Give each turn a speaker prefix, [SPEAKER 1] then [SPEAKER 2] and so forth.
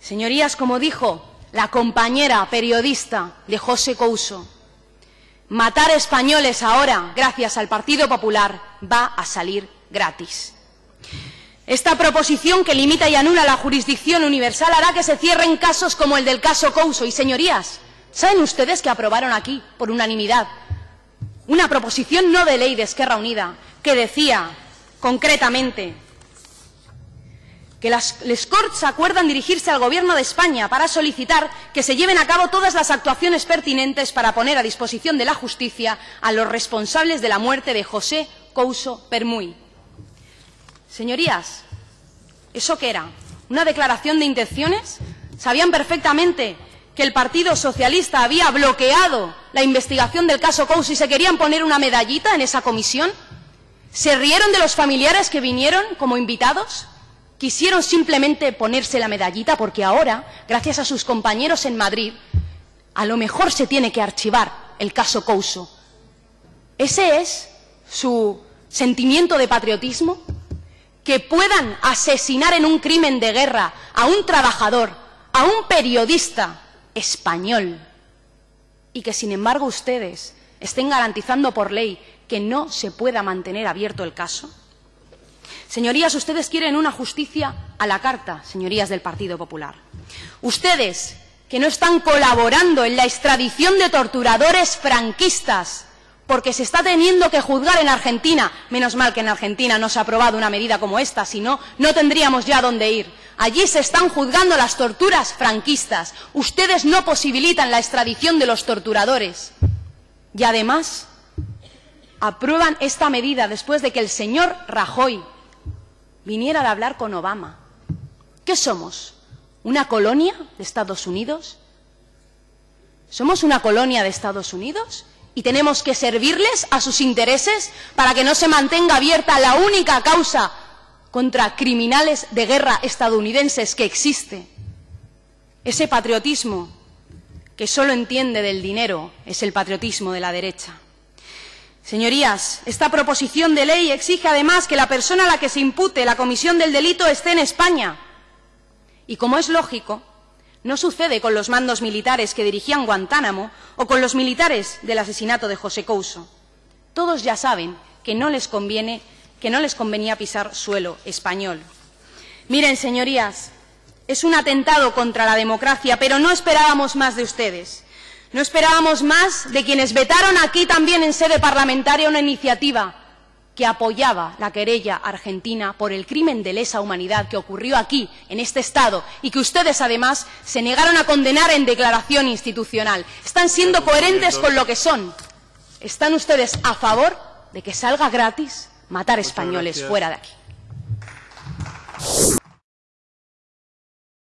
[SPEAKER 1] Señorías, como dijo la compañera periodista de José Couso, matar españoles ahora, gracias al Partido Popular, va a salir gratis. Esta proposición que limita y anula la jurisdicción universal hará que se cierren casos como el del caso Couso. Y, señorías, ¿saben ustedes que aprobaron aquí, por unanimidad, una proposición no de ley de Esquerra Unida que decía concretamente que las, les Corts acuerdan dirigirse al Gobierno de España para solicitar que se lleven a cabo todas las actuaciones pertinentes para poner a disposición de la justicia a los responsables de la muerte de José Couso Permuy. Señorías, ¿eso qué era? ¿Una declaración de intenciones? ¿Sabían perfectamente que el Partido Socialista había bloqueado la investigación del caso Couso y se querían poner una medallita en esa comisión? ¿Se rieron de los familiares que vinieron como invitados? Quisieron simplemente ponerse la medallita porque ahora, gracias a sus compañeros en Madrid, a lo mejor se tiene que archivar el caso Couso. ¿Ese es su sentimiento de patriotismo? Que puedan asesinar en un crimen de guerra a un trabajador, a un periodista español, y que sin embargo ustedes estén garantizando por ley que no se pueda mantener abierto el caso. Señorías, ustedes quieren una justicia a la carta, señorías del Partido Popular. Ustedes, que no están colaborando en la extradición de torturadores franquistas, porque se está teniendo que juzgar en Argentina. Menos mal que en Argentina no se ha aprobado una medida como esta, si no, no tendríamos ya dónde ir. Allí se están juzgando las torturas franquistas. Ustedes no posibilitan la extradición de los torturadores. Y además, aprueban esta medida después de que el señor Rajoy viniera a hablar con Obama. ¿Qué somos? ¿Una colonia de Estados Unidos? ¿Somos una colonia de Estados Unidos? ¿Y tenemos que servirles a sus intereses para que no se mantenga abierta la única causa contra criminales de guerra estadounidenses que existe? Ese patriotismo que solo entiende del dinero es el patriotismo de la derecha. Señorías, esta proposición de ley exige además que la persona a la que se impute la comisión del delito esté en España. Y como es lógico, no sucede con los mandos militares que dirigían Guantánamo o con los militares del asesinato de José Couso. Todos ya saben que no les conviene, que no les convenía pisar suelo español. Miren, señorías, es un atentado contra la democracia, pero no esperábamos más de ustedes. No esperábamos más de quienes vetaron aquí también en sede parlamentaria una iniciativa que apoyaba la querella argentina por el crimen de lesa humanidad que ocurrió aquí, en este Estado, y que ustedes, además, se negaron a condenar en declaración institucional. Están siendo coherentes con lo que son. ¿Están ustedes a favor de que salga gratis matar españoles fuera de aquí?